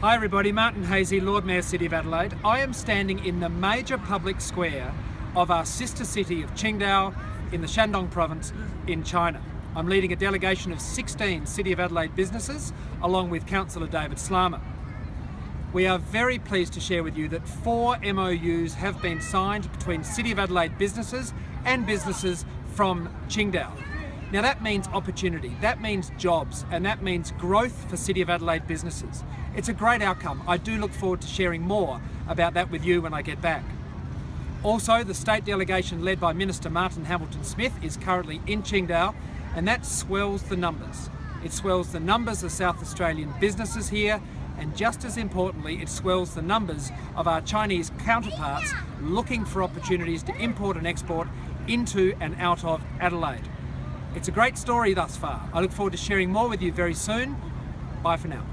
Hi everybody, Martin Haese, Lord Mayor City of Adelaide. I am standing in the major public square of our sister city of Qingdao in the Shandong province in China. I'm leading a delegation of 16 City of Adelaide businesses along with Councillor David Slama. We are very pleased to share with you that four MOUs have been signed between City of Adelaide businesses and businesses from Qingdao. Now that means opportunity, that means jobs, and that means growth for City of Adelaide businesses. It's a great outcome. I do look forward to sharing more about that with you when I get back. Also, the state delegation led by Minister Martin Hamilton Smith is currently in Qingdao, and that swells the numbers. It swells the numbers of South Australian businesses here, and just as importantly, it swells the numbers of our Chinese counterparts looking for opportunities to import and export into and out of Adelaide. It's a great story thus far. I look forward to sharing more with you very soon. Bye for now.